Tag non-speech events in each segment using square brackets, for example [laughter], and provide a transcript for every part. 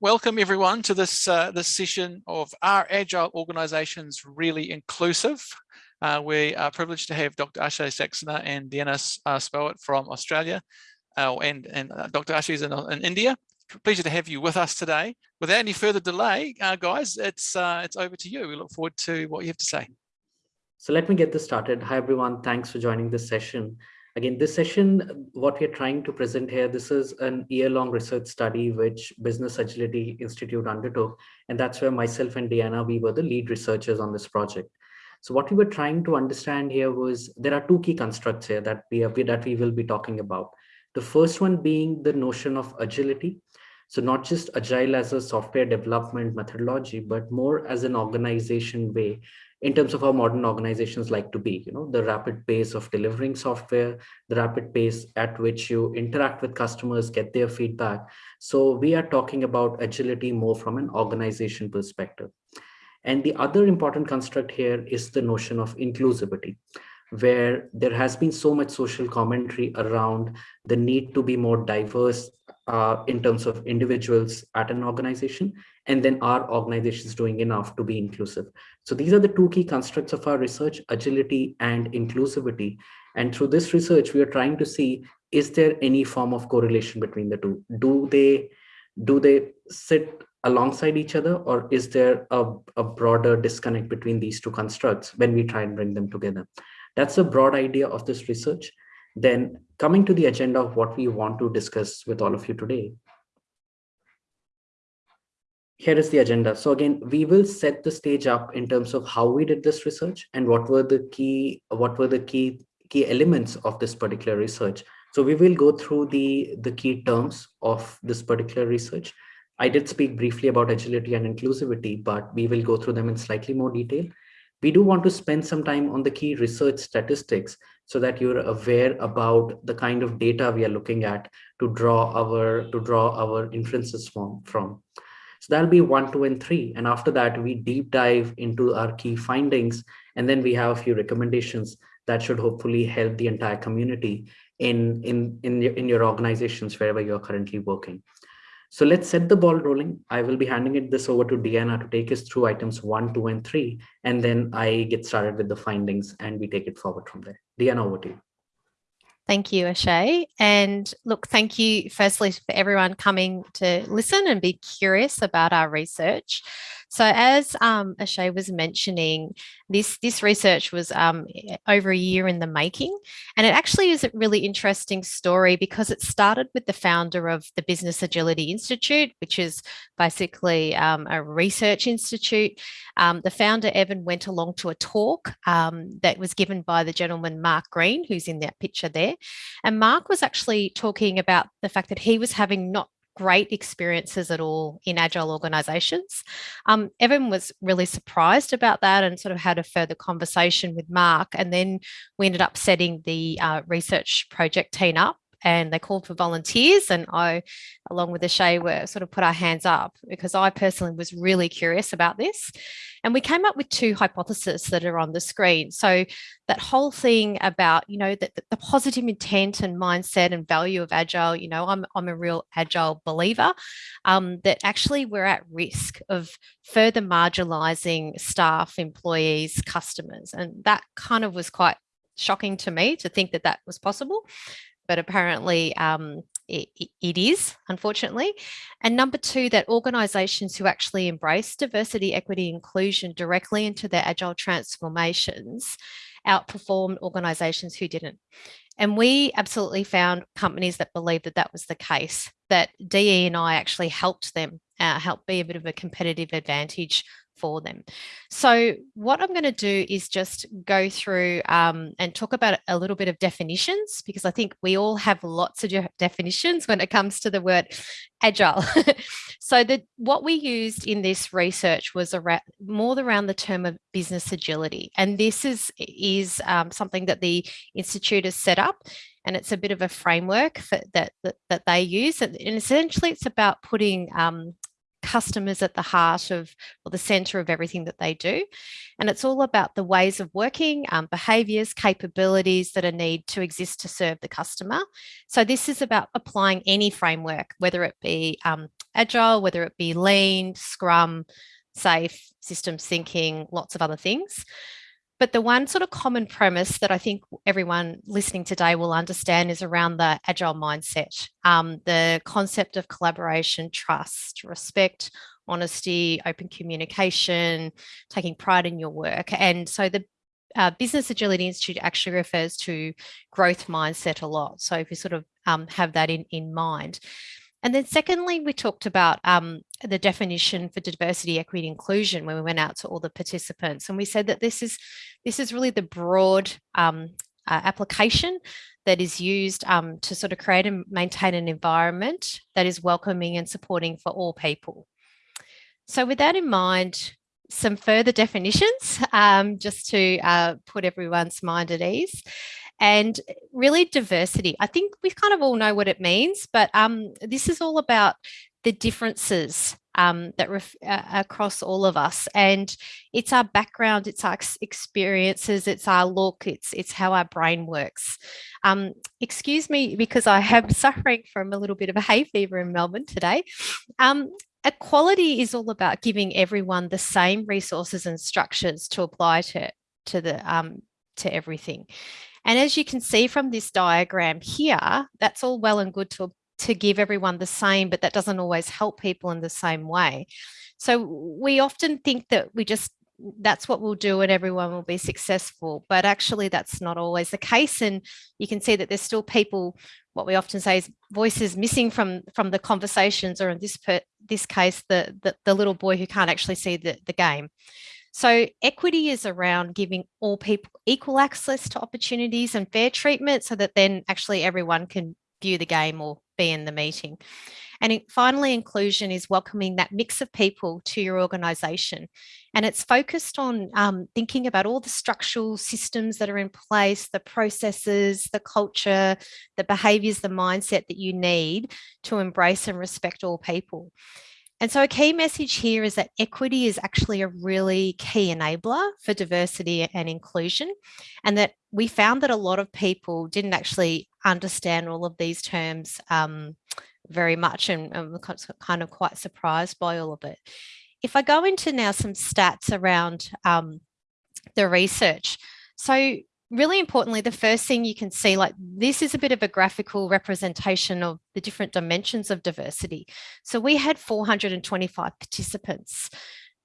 Welcome everyone to this, uh, this session of Are Agile Organizations Really Inclusive? Uh, we are privileged to have Dr. Akshay Saxena and Diana uh, Spowett from Australia uh, and, and uh, Dr. Akshay is in, in, India. Pleasure to have you with us today. Without any further delay, uh, guys, it's, uh, it's over to you. We look forward to what you have to say. So let me get this started. Hi, everyone. Thanks for joining this session. Again, this session, what we're trying to present here, this is an year-long research study which Business Agility Institute undertook. And that's where myself and Diana, we were the lead researchers on this project. So what we were trying to understand here was there are two key constructs here that we, have, that we will be talking about. The first one being the notion of agility. So not just agile as a software development methodology, but more as an organization way in terms of how modern organizations like to be, you know, the rapid pace of delivering software, the rapid pace at which you interact with customers, get their feedback. So we are talking about agility more from an organization perspective. And the other important construct here is the notion of inclusivity, where there has been so much social commentary around the need to be more diverse uh, in terms of individuals at an organization and then are organizations doing enough to be inclusive. So these are the two key constructs of our research, agility and inclusivity. And through this research, we are trying to see, is there any form of correlation between the two? Do they, do they sit alongside each other or is there a, a broader disconnect between these two constructs when we try and bring them together? That's a broad idea of this research. Then coming to the agenda of what we want to discuss with all of you today, here is the agenda. So again, we will set the stage up in terms of how we did this research and what were the key, what were the key key elements of this particular research. So we will go through the, the key terms of this particular research. I did speak briefly about agility and inclusivity, but we will go through them in slightly more detail. We do want to spend some time on the key research statistics so that you're aware about the kind of data we are looking at to draw our to draw our inferences from. from. So that'll be one, two, and three. And after that, we deep dive into our key findings. And then we have a few recommendations that should hopefully help the entire community in, in, in, your, in your organizations wherever you're currently working. So let's set the ball rolling. I will be handing it this over to Diana to take us through items one, two, and three, and then I get started with the findings and we take it forward from there. Diana, over to you. Thank you, Ashay. And look, thank you firstly for everyone coming to listen and be curious about our research. So as um, Akshay was mentioning, this, this research was um, over a year in the making. And it actually is a really interesting story because it started with the founder of the Business Agility Institute, which is basically um, a research institute. Um, the founder, Evan, went along to a talk um, that was given by the gentleman, Mark Green, who's in that picture there. And Mark was actually talking about the fact that he was having not great experiences at all in agile organizations. Um, Evan was really surprised about that and sort of had a further conversation with Mark. And then we ended up setting the uh, research project team up and they called for volunteers and I, along with Akshay, were sort of put our hands up because I personally was really curious about this. And we came up with two hypotheses that are on the screen. So that whole thing about, you know, that the, the positive intent and mindset and value of Agile, you know, I'm, I'm a real Agile believer, um, that actually we're at risk of further marginalizing staff, employees, customers. And that kind of was quite shocking to me to think that that was possible but apparently um, it, it is, unfortunately. And number two, that organisations who actually embrace diversity, equity, inclusion directly into their agile transformations outperformed organisations who didn't. And we absolutely found companies that believed that that was the case, that DE and I actually helped them, uh, help be a bit of a competitive advantage for them. So what I'm going to do is just go through um, and talk about a little bit of definitions because I think we all have lots of definitions when it comes to the word agile. [laughs] so the, what we used in this research was around, more around the term of business agility. And this is, is um, something that the Institute has set up and it's a bit of a framework for, that, that, that they use. And, essentially it's about putting um, customers at the heart of or the center of everything that they do. And it's all about the ways of working, um, behaviors, capabilities that are need to exist to serve the customer. So this is about applying any framework, whether it be um, agile, whether it be lean, scrum, SAFe, systems thinking, lots of other things. But the one sort of common premise that I think everyone listening today will understand is around the agile mindset, um, the concept of collaboration, trust, respect, honesty, open communication, taking pride in your work. And so the uh, Business Agility Institute actually refers to growth mindset a lot. So if you sort of um, have that in, in mind. And then secondly, we talked about um, the definition for diversity, equity, inclusion when we went out to all the participants. And we said that this is, this is really the broad um, uh, application that is used um, to sort of create and maintain an environment that is welcoming and supporting for all people. So with that in mind, some further definitions [laughs] um, just to uh, put everyone's mind at ease and really diversity. I think we kind of all know what it means, but um, this is all about the differences um, that uh, across all of us. And it's our background, it's our experiences, it's our look, it's, it's how our brain works. Um, excuse me, because I am [laughs] suffering from a little bit of a hay fever in Melbourne today. Um, equality is all about giving everyone the same resources and structures to apply to, to the um, to everything. And as you can see from this diagram here, that's all well and good to, to give everyone the same, but that doesn't always help people in the same way. So we often think that we just that's what we'll do and everyone will be successful but actually that's not always the case and you can see that there's still people what we often say is voices missing from from the conversations or in this per, this case the, the, the little boy who can't actually see the, the game so equity is around giving all people equal access to opportunities and fair treatment so that then actually everyone can view the game or be in the meeting. And finally, inclusion is welcoming that mix of people to your organisation. And it's focused on um, thinking about all the structural systems that are in place, the processes, the culture, the behaviours, the mindset that you need to embrace and respect all people. And so a key message here is that equity is actually a really key enabler for diversity and inclusion. And that we found that a lot of people didn't actually understand all of these terms um, very much and, and kind of quite surprised by all of it. If I go into now some stats around um, the research. So really importantly, the first thing you can see, like this is a bit of a graphical representation of the different dimensions of diversity. So we had 425 participants,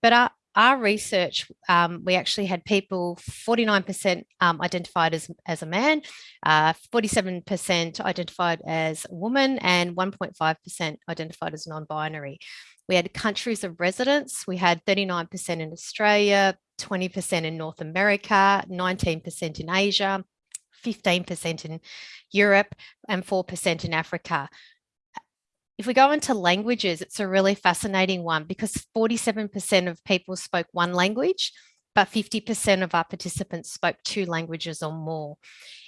but our, our research, um, we actually had people 49% um, identified as, as a man, 47% uh, identified as a woman, and 1.5% identified as non-binary. We had countries of residence. We had 39% in Australia, 20% in North America, 19% in Asia, 15% in Europe, and 4% in Africa. If we go into languages, it's a really fascinating one because 47% of people spoke one language but 50% of our participants spoke two languages or more.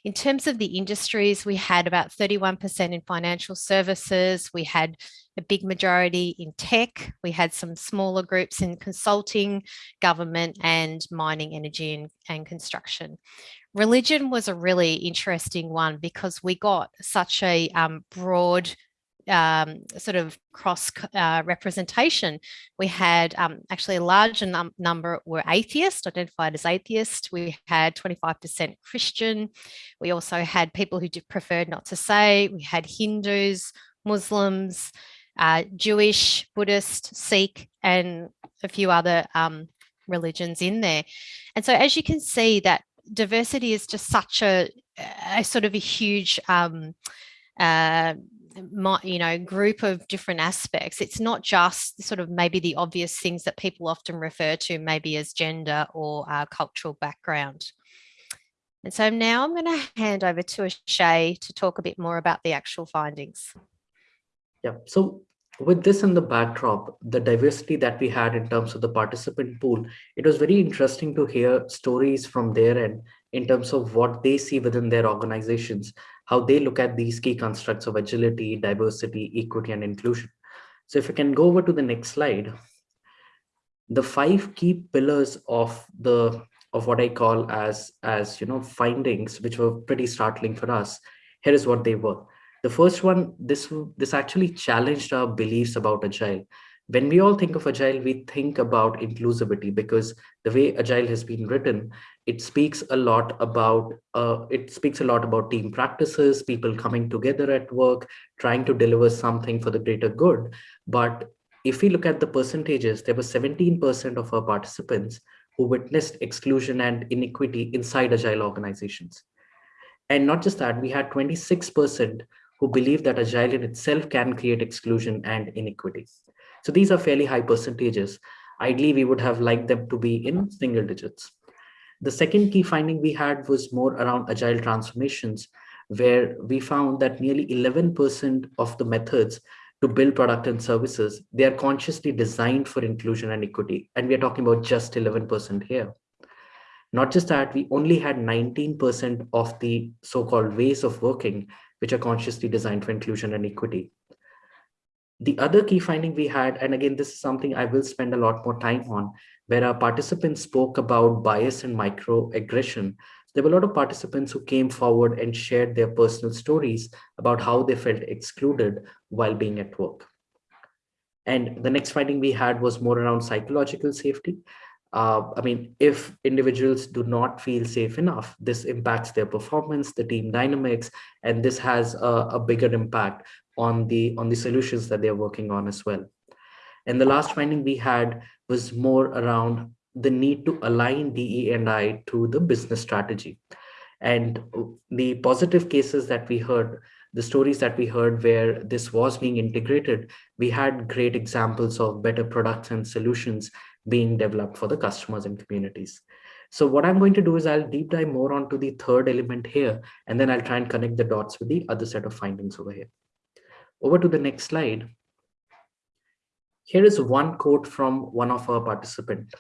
In terms of the industries, we had about 31% in financial services, we had a big majority in tech, we had some smaller groups in consulting, government and mining, energy and, and construction. Religion was a really interesting one because we got such a um, broad um, sort of cross uh, representation. We had um, actually a large num number were atheist, identified as atheist. We had 25% Christian. We also had people who preferred not to say. We had Hindus, Muslims, uh, Jewish, Buddhist, Sikh, and a few other um, religions in there. And so as you can see that diversity is just such a, a sort of a huge um, uh, you know, group of different aspects. It's not just sort of maybe the obvious things that people often refer to maybe as gender or uh, cultural background. And so now I'm going to hand over to Ashay to talk a bit more about the actual findings. Yeah, so with this in the backdrop, the diversity that we had in terms of the participant pool, it was very interesting to hear stories from their end in terms of what they see within their organizations how they look at these key constructs of agility, diversity, equity, and inclusion. So if we can go over to the next slide, the five key pillars of the of what I call as as you know findings, which were pretty startling for us. Here is what they were. The first one, this this actually challenged our beliefs about agile. When we all think of agile, we think about inclusivity because the way agile has been written, it speaks a lot about uh, it speaks a lot about team practices, people coming together at work, trying to deliver something for the greater good. But if we look at the percentages, there were 17% of our participants who witnessed exclusion and inequity inside agile organizations. And not just that, we had 26% who believe that agile in itself can create exclusion and inequity. So these are fairly high percentages. Ideally, we would have liked them to be in single digits. The second key finding we had was more around agile transformations, where we found that nearly 11% of the methods to build product and services, they are consciously designed for inclusion and equity. And we are talking about just 11% here. Not just that, we only had 19% of the so-called ways of working, which are consciously designed for inclusion and equity. The other key finding we had, and again, this is something I will spend a lot more time on, where our participants spoke about bias and microaggression. There were a lot of participants who came forward and shared their personal stories about how they felt excluded while being at work. And the next finding we had was more around psychological safety. Uh, I mean, if individuals do not feel safe enough, this impacts their performance, the team dynamics, and this has a, a bigger impact on the on the solutions that they're working on as well. And the last finding we had was more around the need to align DE and I to the business strategy. And the positive cases that we heard, the stories that we heard where this was being integrated, we had great examples of better products and solutions being developed for the customers and communities. So what I'm going to do is I'll deep dive more onto the third element here, and then I'll try and connect the dots with the other set of findings over here. Over to the next slide. Here is one quote from one of our participants.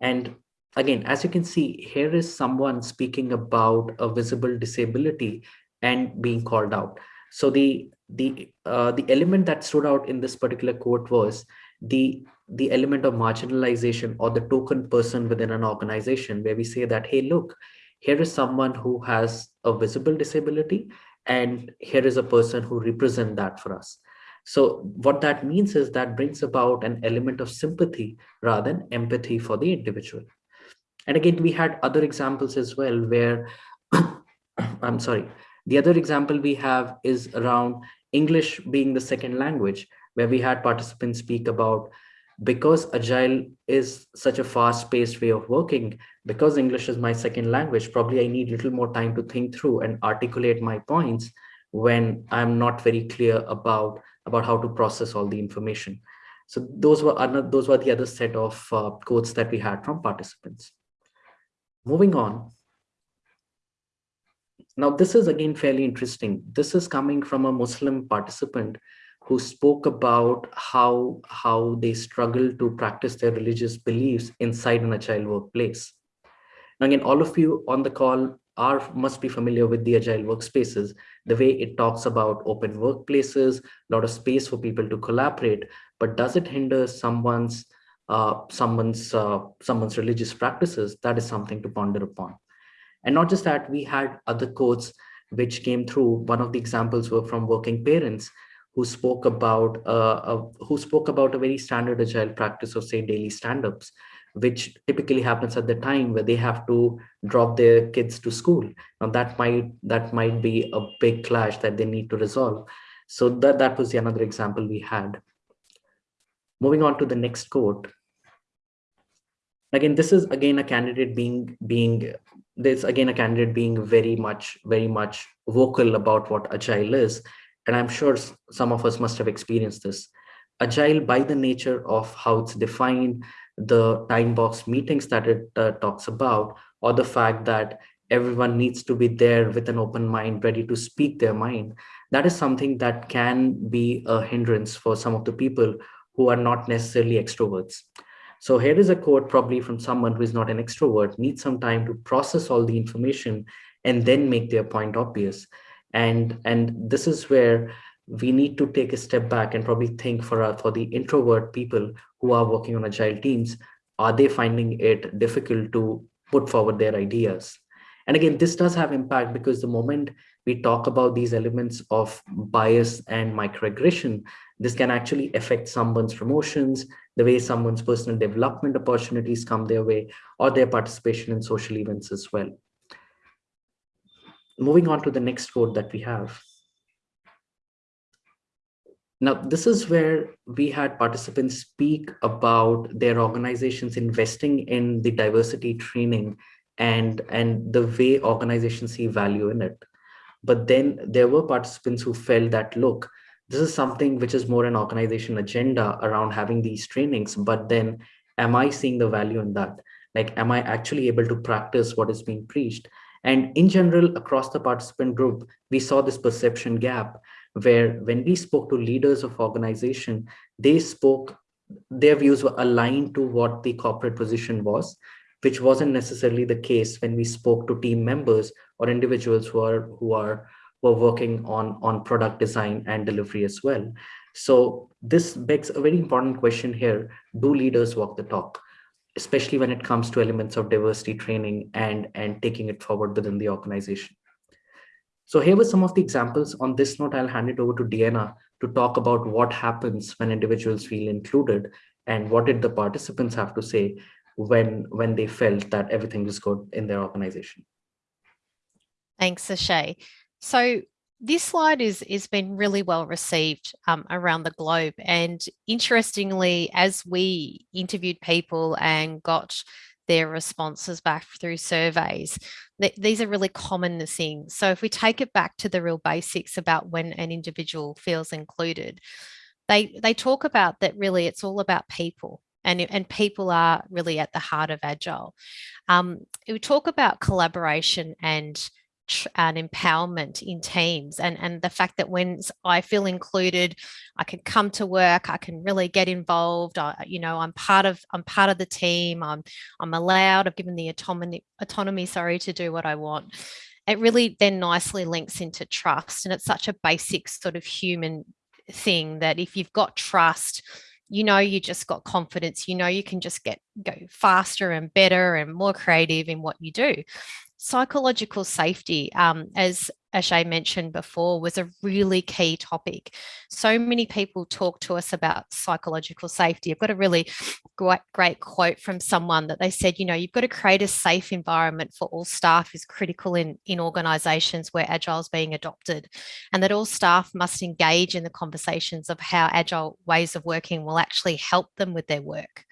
And again, as you can see, here is someone speaking about a visible disability and being called out. So the the uh, the element that stood out in this particular quote was the the element of marginalization or the token person within an organization where we say that hey look here is someone who has a visible disability and here is a person who represent that for us. So what that means is that brings about an element of sympathy rather than empathy for the individual. And again we had other examples as well where [coughs] i'm sorry the other example we have is around english being the second language where we had participants speak about because agile is such a fast paced way of working because english is my second language probably i need a little more time to think through and articulate my points when i'm not very clear about about how to process all the information. So those were another those were the other set of uh, quotes that we had from participants. Moving on. Now this is again fairly interesting. This is coming from a muslim participant who spoke about how, how they struggle to practice their religious beliefs inside an agile workplace. Now, again, all of you on the call are must be familiar with the agile workspaces, the way it talks about open workplaces, a lot of space for people to collaborate, but does it hinder someone's uh, someone's uh, someone's religious practices? That is something to ponder upon. And not just that, we had other quotes which came through. One of the examples were from working parents who spoke about uh, uh, who spoke about a very standard agile practice of say daily stand-ups which typically happens at the time where they have to drop their kids to school. Now that might that might be a big clash that they need to resolve. So that that was the another example we had. Moving on to the next quote. Again this is again a candidate being being there's again a candidate being very much very much vocal about what agile is and I'm sure some of us must have experienced this. Agile, by the nature of how it's defined, the time box meetings that it uh, talks about, or the fact that everyone needs to be there with an open mind, ready to speak their mind, that is something that can be a hindrance for some of the people who are not necessarily extroverts. So here is a quote probably from someone who is not an extrovert, needs some time to process all the information and then make their point obvious and and this is where we need to take a step back and probably think for, uh, for the introvert people who are working on agile teams, are they finding it difficult to put forward their ideas? And again, this does have impact because the moment we talk about these elements of bias and microaggression, this can actually affect someone's promotions, the way someone's personal development opportunities come their way, or their participation in social events as well. Moving on to the next quote that we have. Now, this is where we had participants speak about their organizations investing in the diversity training and, and the way organizations see value in it. But then there were participants who felt that, look, this is something which is more an organization agenda around having these trainings, but then am I seeing the value in that? Like, am I actually able to practice what is being preached? And in general, across the participant group, we saw this perception gap where when we spoke to leaders of organization, they spoke, their views were aligned to what the corporate position was, which wasn't necessarily the case when we spoke to team members or individuals who are who are were working on on product design and delivery as well. So this begs a very important question here: Do leaders walk the talk? Especially when it comes to elements of diversity training and and taking it forward within the organization. So here were some of the examples. On this note, I'll hand it over to Deanna to talk about what happens when individuals feel included and what did the participants have to say when, when they felt that everything was good in their organization. Thanks, Ashay. So this slide is is been really well received um, around the globe and interestingly as we interviewed people and got their responses back through surveys. Th these are really common things. So if we take it back to the real basics about when an individual feels included, they, they talk about that really it's all about people and, and people are really at the heart of Agile. Um, we talk about collaboration and and empowerment in teams and and the fact that when I feel included I can come to work I can really get involved I, you know I'm part of I'm part of the team I'm I'm allowed I've given the autonomy autonomy sorry to do what I want. It really then nicely links into trust and it's such a basic sort of human thing that if you've got trust you know you just got confidence you know you can just get go faster and better and more creative in what you do psychological safety, um, as Ashay mentioned before, was a really key topic. So many people talk to us about psychological safety. I've got a really great, great quote from someone that they said, you know, you've got to create a safe environment for all staff is critical in, in organisations where Agile is being adopted and that all staff must engage in the conversations of how Agile ways of working will actually help them with their work.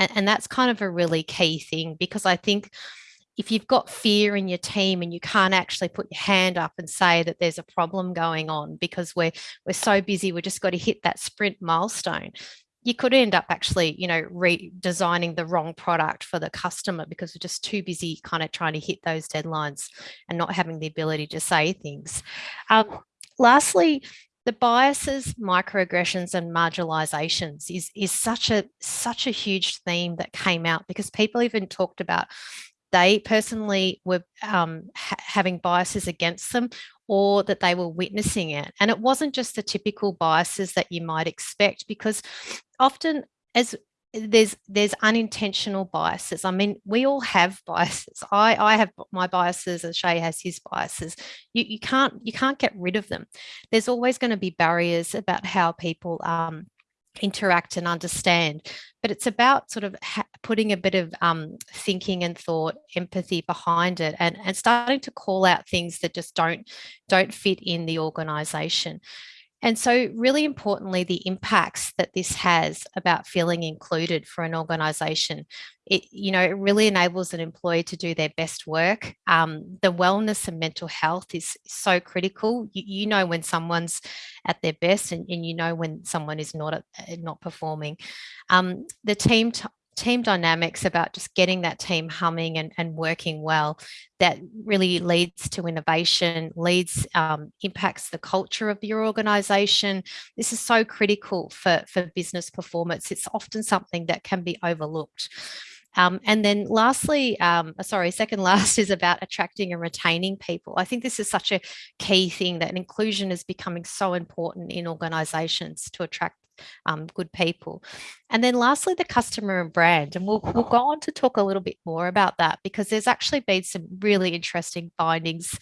And, and that's kind of a really key thing because I think if you've got fear in your team and you can't actually put your hand up and say that there's a problem going on because we're we're so busy we've just got to hit that sprint milestone you could end up actually you know redesigning the wrong product for the customer because we're just too busy kind of trying to hit those deadlines and not having the ability to say things. Um, lastly the biases, microaggressions and marginalizations is, is such a such a huge theme that came out because people even talked about they personally were um, ha having biases against them or that they were witnessing it. And it wasn't just the typical biases that you might expect because often as there's there's unintentional biases. I mean, we all have [laughs] biases. I I have my biases, as Shay has his biases. You you can't you can't get rid of them. There's always going to be barriers about how people um, interact and understand but it's about sort of putting a bit of um, thinking and thought empathy behind it and, and starting to call out things that just don't don't fit in the organization and so really importantly, the impacts that this has about feeling included for an organization, it, you know, it really enables an employee to do their best work. Um, the wellness and mental health is so critical. You, you know when someone's at their best and, and, you know when someone is not, uh, not performing. Um, the team team dynamics about just getting that team humming and, and working well that really leads to innovation leads um, impacts the culture of your organization. This is so critical for for business performance. It's often something that can be overlooked. Um, and then lastly, um, sorry, second [laughs] last is about attracting and retaining people. I think this is such a key thing that inclusion is becoming so important in organizations to attract um, good people. And then lastly, the customer and brand. And we'll, we'll go on to talk a little bit more about that because there's actually been some really interesting findings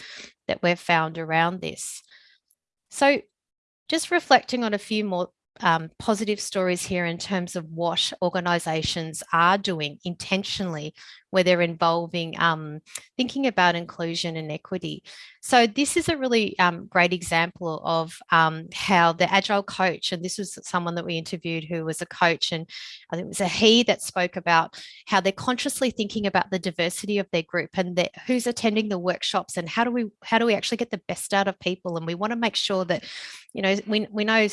that we've found around this. So just reflecting on a few more um, positive stories here in terms of what organisations are doing intentionally where they're involving um, thinking about inclusion and equity. So this is a really um, great example of um, how the Agile coach, and this was someone that we interviewed who was a coach, and I think it was a he that spoke about how they're consciously thinking about the diversity of their group and who's attending the workshops and how do we how do we actually get the best out of people, and we want to make sure that you know we we know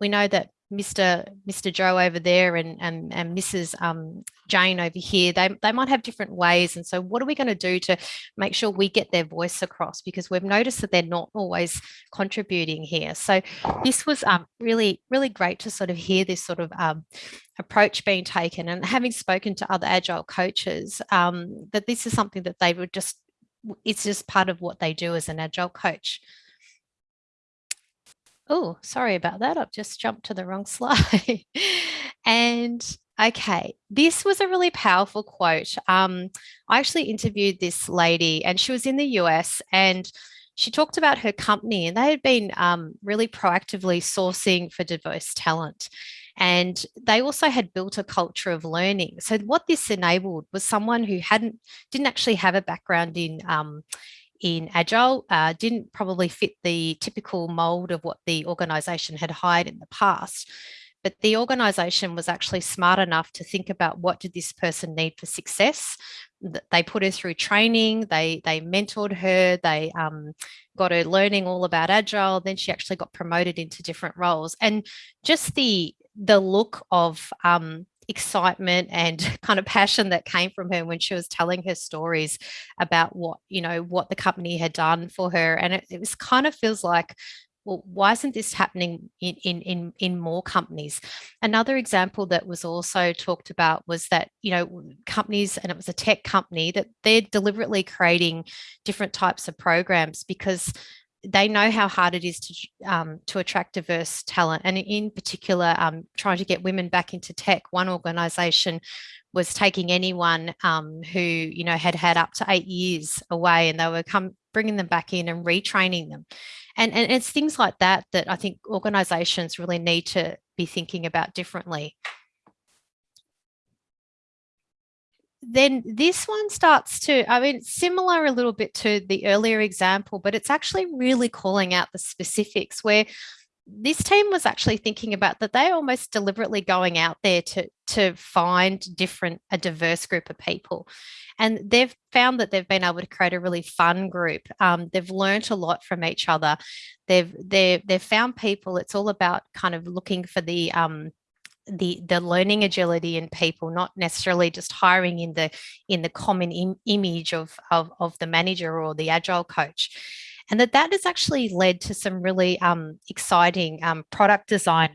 we know that Mr. Mr. Joe over there and, and, and Mrs. Um, Jane over here, they, they might have different ways. And so what are we going to do to make sure we get their voice across? Because we've noticed that they're not always contributing here. So this was um, really, really great to sort of hear this sort of um, approach being taken and having spoken to other agile coaches, um, that this is something that they would just, it's just part of what they do as an agile coach. Oh, sorry about that. I've just jumped to the wrong [laughs] slide. and okay, this was a really powerful quote. Um, I actually interviewed this lady and she was in the US and she talked about her company and they had been um, really proactively sourcing for diverse talent. And they also had built a culture of learning. So what this enabled was someone who hadn't, didn't actually have a background in um, in Agile uh, didn't probably fit the typical mold of what the organization had hired in the past. But the organization was actually smart enough to think about what did this person need for success. They put her through training, they, they mentored her, they um, got her learning all about Agile. Then she actually got promoted into different roles. And just the, the look of um, excitement and [laughs] kind of passion that came from her when she was telling her stories about what you know what the company had done for her and it, it was kind of feels like well, why isn't this happening in, in, in, in more companies? Another example that was also talked about was that, you know, companies, and it was a tech company, that they're deliberately creating different types of programs because they know how hard it is to um, to attract diverse talent, and in particular, um, trying to get women back into tech. One organisation was taking anyone um, who you know had had up to eight years away, and they were come bringing them back in and retraining them, and and it's things like that that I think organisations really need to be thinking about differently. Then this one starts to, I mean, similar a little bit to the earlier example, but it's actually really calling out the specifics where this team was actually thinking about that they're almost deliberately going out there to, to find different, a diverse group of people. And they've found that they've been able to create a really fun group. Um, they've learned a lot from each other. They've, they've, they've found people, it's all about kind of looking for the, um, the the learning agility in people not necessarily just hiring in the in the common Im image of, of of the manager or the agile coach. And that that has actually led to some really um, exciting um, product design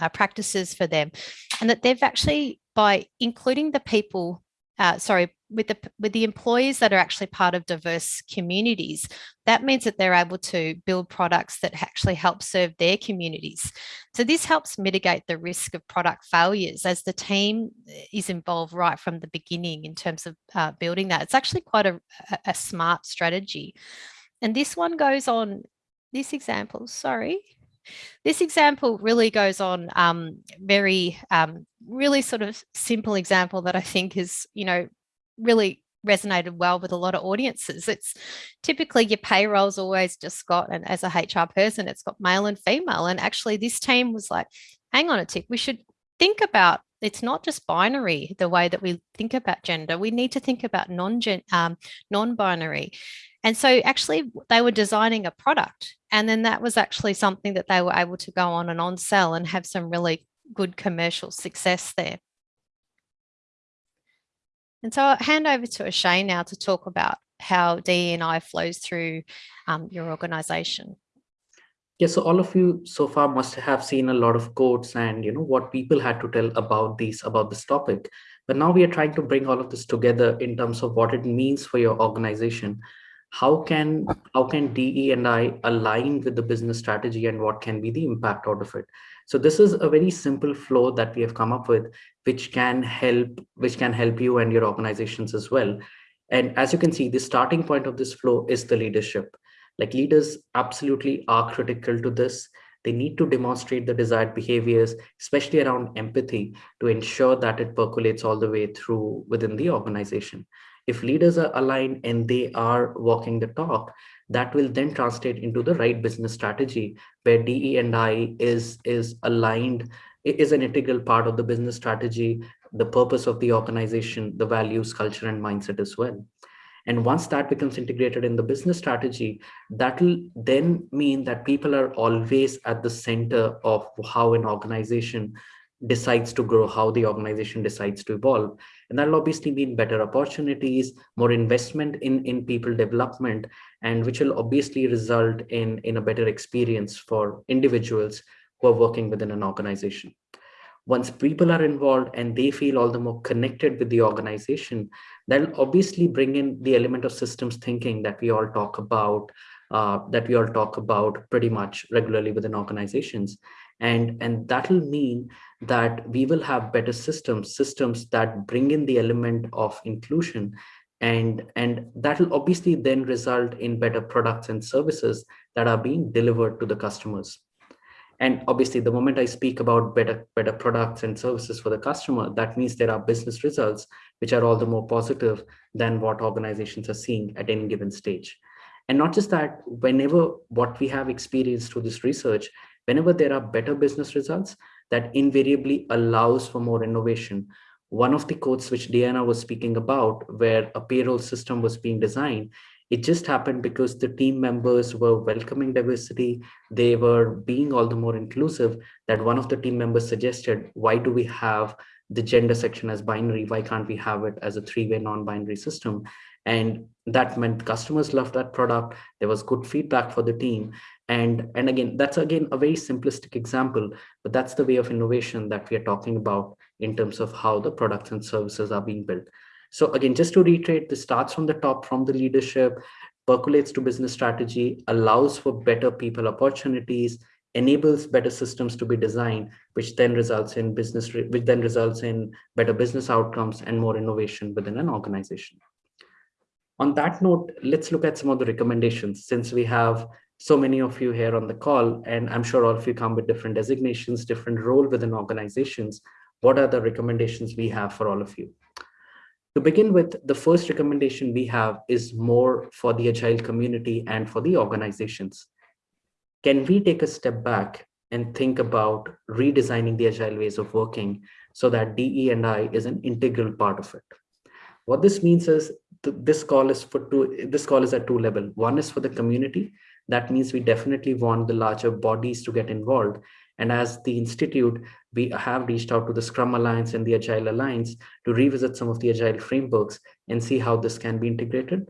uh, practices for them. And that they've actually by including the people uh, sorry, with the with the employees that are actually part of diverse communities, that means that they're able to build products that actually help serve their communities. So this helps mitigate the risk of product failures as the team is involved right from the beginning in terms of uh, building that. It's actually quite a, a smart strategy. And this one goes on, this example, sorry, this example really goes on um, very, um, really sort of simple example that I think is, you know, really resonated well with a lot of audiences. It's typically your payroll's always just got, and as a HR person, it's got male and female. And actually this team was like, hang on a tick, we should think about it's not just binary the way that we think about gender we need to think about non um, non-binary and so actually they were designing a product and then that was actually something that they were able to go on and on sell and have some really good commercial success there. And so I'll hand over to Ashay now to talk about how DE&I flows through um, your organisation. Yeah, so all of you so far must have seen a lot of quotes and you know what people had to tell about these about this topic. But now we are trying to bring all of this together in terms of what it means for your organization. How can how can DE and I align with the business strategy and what can be the impact out of it? So this is a very simple flow that we have come up with, which can help which can help you and your organizations as well. And as you can see, the starting point of this flow is the leadership. Like leaders absolutely are critical to this. They need to demonstrate the desired behaviors, especially around empathy, to ensure that it percolates all the way through within the organization. If leaders are aligned and they are walking the talk, that will then translate into the right business strategy where DE and I is, is aligned, is an integral part of the business strategy, the purpose of the organization, the values, culture, and mindset as well. And once that becomes integrated in the business strategy, that will then mean that people are always at the center of how an organization decides to grow, how the organization decides to evolve. And that'll obviously mean better opportunities, more investment in, in people development, and which will obviously result in, in a better experience for individuals who are working within an organization once people are involved and they feel all the more connected with the organization, that'll obviously bring in the element of systems thinking that we all talk about, uh, that we all talk about pretty much regularly within organizations. And, and that'll mean that we will have better systems, systems that bring in the element of inclusion and and that will obviously then result in better products and services that are being delivered to the customers and obviously, the moment I speak about better, better products and services for the customer, that means there are business results, which are all the more positive than what organizations are seeing at any given stage. And not just that, whenever what we have experienced through this research, whenever there are better business results, that invariably allows for more innovation. One of the quotes which Diana was speaking about, where a payroll system was being designed, it just happened because the team members were welcoming diversity. They were being all the more inclusive that one of the team members suggested, why do we have the gender section as binary? Why can't we have it as a three-way non-binary system? And that meant customers loved that product. There was good feedback for the team. And, and again, that's again a very simplistic example, but that's the way of innovation that we are talking about in terms of how the products and services are being built. So again, just to reiterate, this starts from the top, from the leadership, percolates to business strategy, allows for better people opportunities, enables better systems to be designed, which then results in business, which then results in better business outcomes and more innovation within an organization. On that note, let's look at some of the recommendations since we have so many of you here on the call, and I'm sure all of you come with different designations, different role within organizations. What are the recommendations we have for all of you? To begin with, the first recommendation we have is more for the Agile community and for the organizations. Can we take a step back and think about redesigning the Agile ways of working so that DE and I is an integral part of it? What this means is this call is for two, this call is at two level. One is for the community. That means we definitely want the larger bodies to get involved and as the Institute, we have reached out to the Scrum Alliance and the Agile Alliance to revisit some of the Agile frameworks and see how this can be integrated.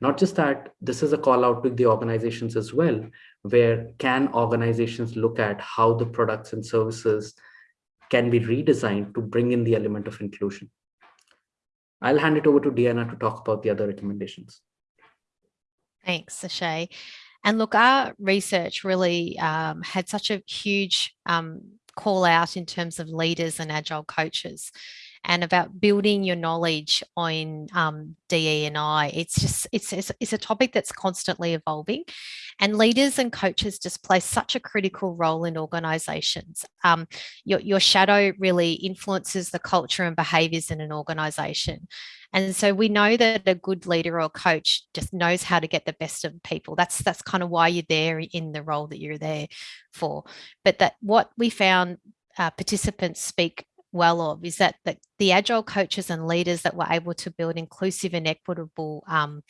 Not just that, this is a call out to the organizations as well, where can organizations look at how the products and services can be redesigned to bring in the element of inclusion. I'll hand it over to Diana to talk about the other recommendations. Thanks, Sachet. And look, our research really um, had such a huge um, call out in terms of leaders and agile coaches and about building your knowledge on um, DE and I. It's just, it's, it's, it's, a topic that's constantly evolving and leaders and coaches just play such a critical role in organizations. Um, your, your shadow really influences the culture and behaviors in an organization. And so we know that a good leader or coach just knows how to get the best of people. That's that's kind of why you're there in the role that you're there for. But that what we found uh, participants speak well of is that, that the agile coaches and leaders that were able to build inclusive and equitable um,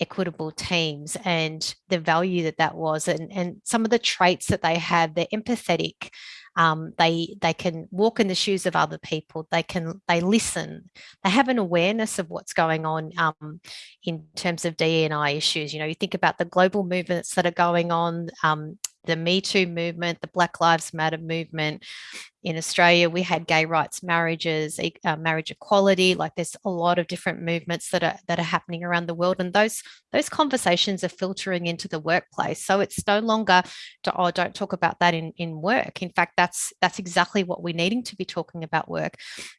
equitable teams and the value that that was and, and some of the traits that they had, they're empathetic um, they they can walk in the shoes of other people. They can they listen. They have an awareness of what's going on um, in terms of DNI issues. You know you think about the global movements that are going on um, the Me Too movement, the Black Lives Matter movement. In Australia, we had gay rights marriages, uh, marriage equality. Like there's a lot of different movements that are that are happening around the world, and those those conversations are filtering into the workplace. So it's no longer, to, oh, don't talk about that in in work. In fact, that's that's exactly what we're needing to be talking about work.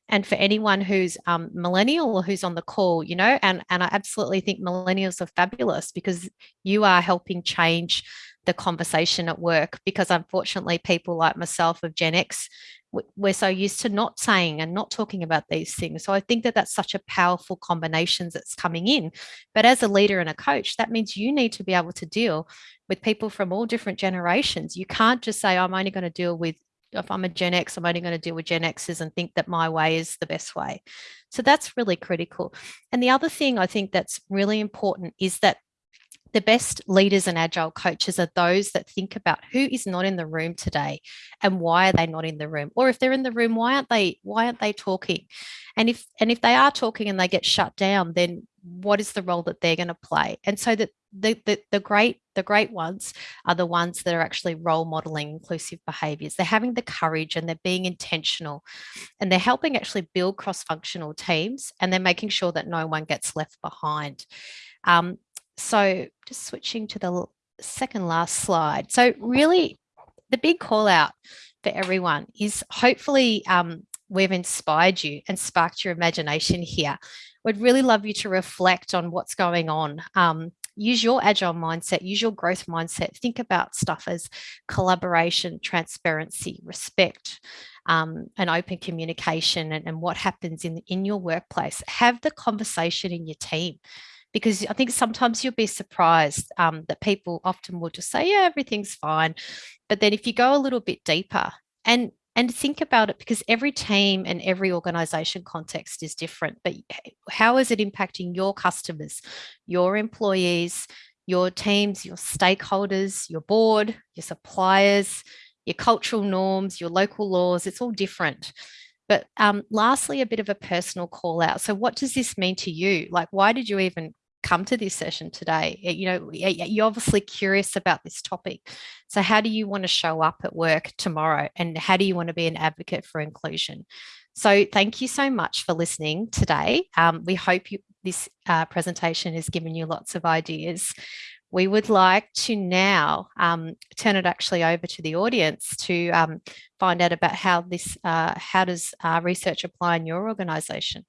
And for anyone who's um, millennial or who's on the call, you know, and and I absolutely think millennials are fabulous because you are helping change the conversation at work because unfortunately people like myself of Gen X, we're so used to not saying and not talking about these things. So I think that that's such a powerful combination that's coming in. But as a leader and a coach, that means you need to be able to deal with people from all different generations. You can't just say, I'm only going to deal with if I'm a Gen X, I'm only going to deal with Gen X's and think that my way is the best way. So that's really critical. And the other thing I think that's really important is that the best leaders and agile coaches are those that think about who is not in the room today and why are they not in the room? Or if they're in the room why aren't they why aren't they talking? And if and if they are talking and they get shut down then what is the role that they're going to play? And so that the, the the great the great ones are the ones that are actually role modeling inclusive behaviors. They're having the courage and they're being intentional and they're helping actually build cross-functional teams and they're making sure that no one gets left behind. Um, so just switching to the second last slide. So really the big call out for everyone is hopefully um, we've inspired you and sparked your imagination here. We'd really love you to reflect on what's going on. Um, use your agile mindset, use your growth mindset. Think about stuff as collaboration, transparency, respect, um, and open communication and, and what happens in, in your workplace. Have the conversation in your team because I think sometimes you'll be surprised um, that people often will just say, yeah, everything's fine. But then if you go a little bit deeper and and think about it because every team and every organization context is different, but how is it impacting your customers, your employees, your teams, your stakeholders, your board, your suppliers, your cultural norms, your local laws, it's all different. But um, lastly, a bit of a personal call out. So what does this mean to you? Like, why did you even come to this session today you know you're obviously curious about this topic. So how do you want to show up at work tomorrow and how do you want to be an advocate for inclusion? So thank you so much for listening today. Um, we hope you, this uh, presentation has given you lots of ideas. We would like to now um, turn it actually over to the audience to um, find out about how this uh, how does uh, research apply in your organization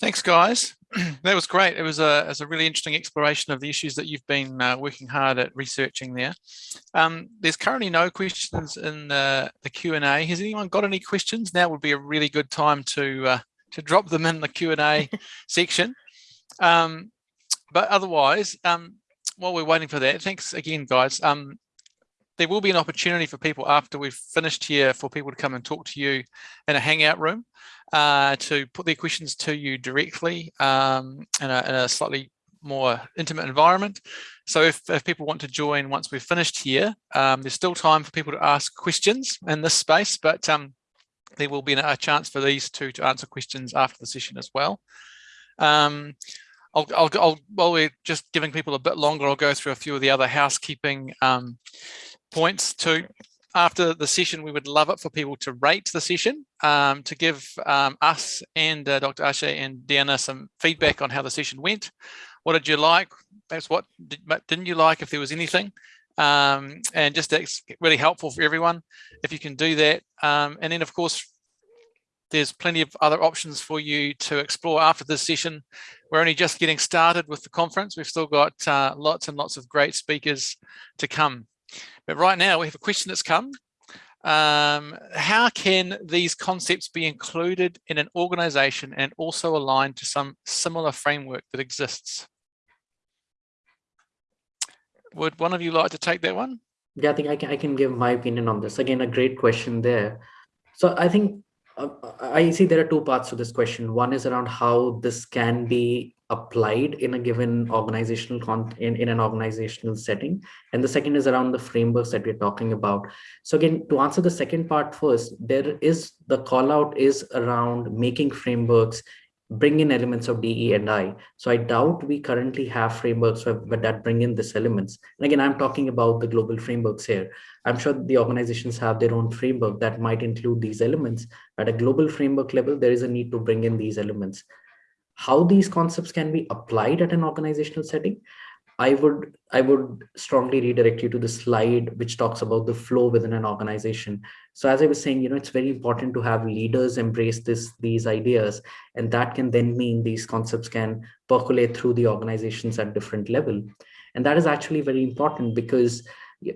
Thanks, guys. [clears throat] that was great. It was a, it was a really interesting exploration of the issues that you've been uh, working hard at researching there. Um, there's currently no questions in the, the Q&A. Has anyone got any questions? Now would be a really good time to, uh, to drop them in the Q&A [laughs] section. Um, but otherwise, um, while we're waiting for that, thanks again, guys. Um, there will be an opportunity for people after we've finished here for people to come and talk to you in a hangout room uh, to put their questions to you directly um, in, a, in, a, slightly more intimate environment. So if, if, people want to join once we've finished here, um, there's still time for people to ask questions in this space, but um, there will be a chance for these two to answer questions after the session as well. Um, I'll, I'll, I'll, while we're just giving people a bit longer, I'll go through a few of the other housekeeping um, points too after the session, we would love it for people to rate the session, um, to give um, us and uh, Dr. Ashe and Deanna some feedback on how the session went. What did you like? Perhaps what did, didn't you like, if there was anything? Um, and just that's really helpful for everyone if you can do that. Um, and then, of course, there's plenty of other options for you to explore after this session. We're only just getting started with the conference. We've still got uh, lots and lots of great speakers to come. But right now we have a question that's come. Um, how can these concepts be included in an organization and also aligned to some similar framework that exists? Would one of you like to take that one? Yeah, I think I can, I can give my opinion on this. Again, a great question there. So I think uh, I see there are two parts to this question. One is around how this can be applied in a given organizational con in, in an organizational setting. And the second is around the frameworks that we're talking about. So again, to answer the second part first, there is the call out is around making frameworks bring in elements of DE and I. So I doubt we currently have frameworks but that bring in these elements. And again, I'm talking about the global frameworks here. I'm sure the organizations have their own framework that might include these elements. At a global framework level, there is a need to bring in these elements. How these concepts can be applied at an organizational setting, I would I would strongly redirect you to the slide which talks about the flow within an organization. So as I was saying, you know, it's very important to have leaders embrace this these ideas, and that can then mean these concepts can percolate through the organizations at different level. And that is actually very important because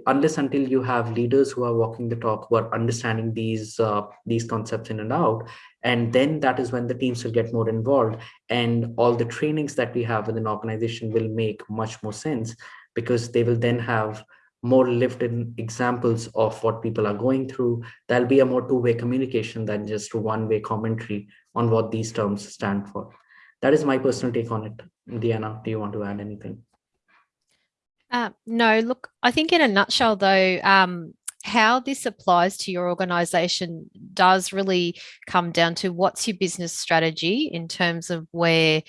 unless until you have leaders who are walking the talk, who are understanding these uh, these concepts in and out, and then that is when the teams will get more involved and all the trainings that we have within organization will make much more sense because they will then have more lived in examples of what people are going through. There'll be a more two-way communication than just one-way commentary on what these terms stand for. That is my personal take on it. Diana, do you want to add anything? Uh, no, look, I think in a nutshell, though, um, how this applies to your organization does really come down to what's your business strategy in terms of where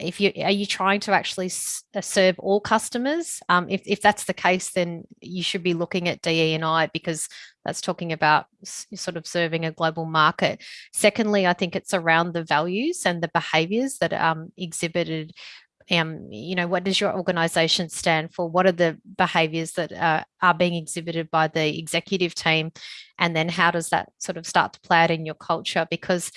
if you are you trying to actually uh, serve all customers? Um, if, if that's the case then you should be looking at DE and I because that's talking about sort of serving a global market. Secondly I think it's around the values and the behaviors that are um, exhibited um, you know, what does your organization stand for? What are the behaviors that uh, are being exhibited by the executive team? And then how does that sort of start to play out in your culture? Because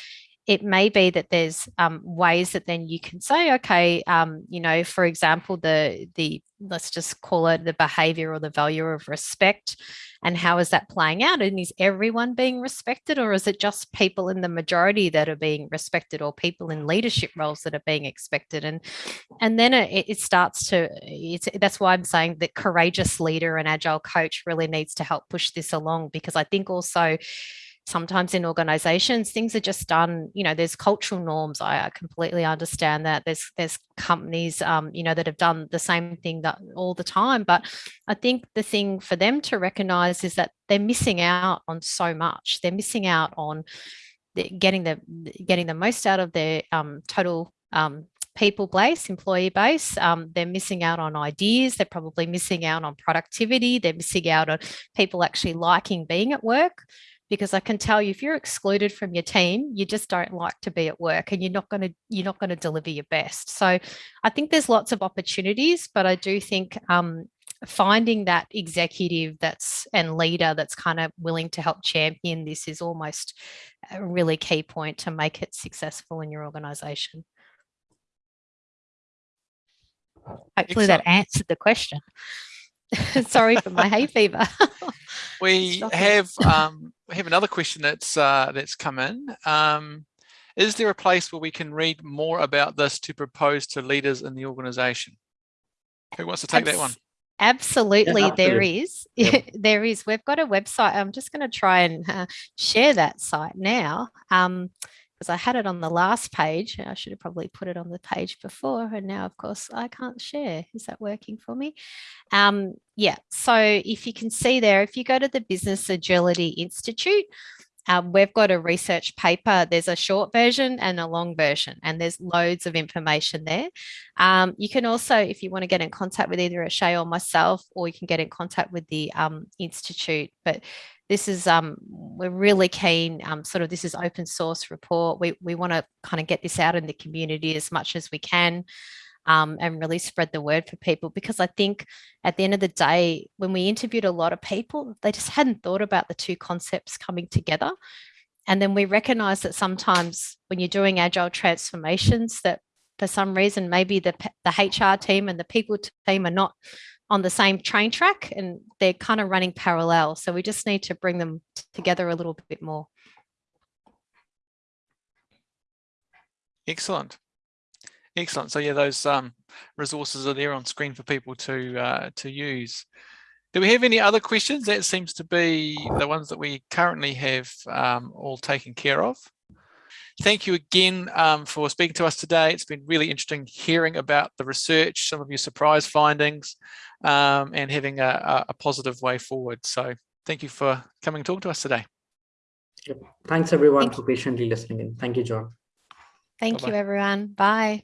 it may be that there's um, ways that then you can say, okay, um, you know, for example, the the let's just call it the behavior or the value of respect and how is that playing out? And is everyone being respected or is it just people in the majority that are being respected or people in leadership roles that are being expected? And and then it, it starts to it's that's why i'm saying that courageous leader and agile coach really needs to help push this along because i think also sometimes in organizations things are just done you know there's cultural norms i, completely understand that there's there's companies um, you know that have done the same thing that all the time but i think the thing for them to recognize is that they're missing out on so much they're missing out on the, getting the getting the most out of their um, total um, people base, employee base. Um, they're missing out on ideas. They're probably missing out on productivity. They're missing out on people actually liking being at work because I can tell you if you're excluded from your team, you just don't like to be at work and you're not going to you're not going to deliver your best. So I think there's lots of opportunities, but I do think um, finding that executive that's and leader that's kind of willing to help champion this is almost a really key point to make it successful in your organization. Hopefully that answered the question. [laughs] Sorry for my hay fever. [laughs] we [laughs] have um, we have another question that's uh, that's come in. Um, is there a place where we can read more about this to propose to leaders in the organization? Who wants to take Abs that one? Absolutely, yeah, there is. Yep. there is. We've got a website. I'm just going to try and uh, share that site now. Um, because I had it on the last page. I should have probably put it on the page before. And now, of course, I can't share. Is that working for me? Um, yeah, so if you can see there, if you go to the Business Agility Institute, um, we've got a research paper. There's a short version and a long version, and there's loads of information there. Um, you can also, if you want to get in contact with either Shay or myself, or you can get in contact with the um, Institute. But this is um, we're really keen um, sort of this is open source report we, we want to kind of get this out in the community as much as we can um, and really spread the word for people because I think at the end of the day when we interviewed a lot of people they just hadn't thought about the two concepts coming together and then we recognize that sometimes when you're doing agile transformations that for some reason maybe the, the HR team and the people team are not on the same train track and they're kind of running parallel. So we just need to bring them together a little bit more. Excellent. Excellent. So yeah, those um, resources are there on screen for people to uh, to use. Do we have any other questions? That seems to be the ones that we currently have um, all taken care of. Thank you again um, for speaking to us today. It's been really interesting hearing about the research, some of your surprise findings, um, and having a, a, positive way forward. So thank you for coming and talk to us today. Thanks everyone Thank for patiently listening in. Thank you, John. Thank Bye-bye. you, everyone. Bye.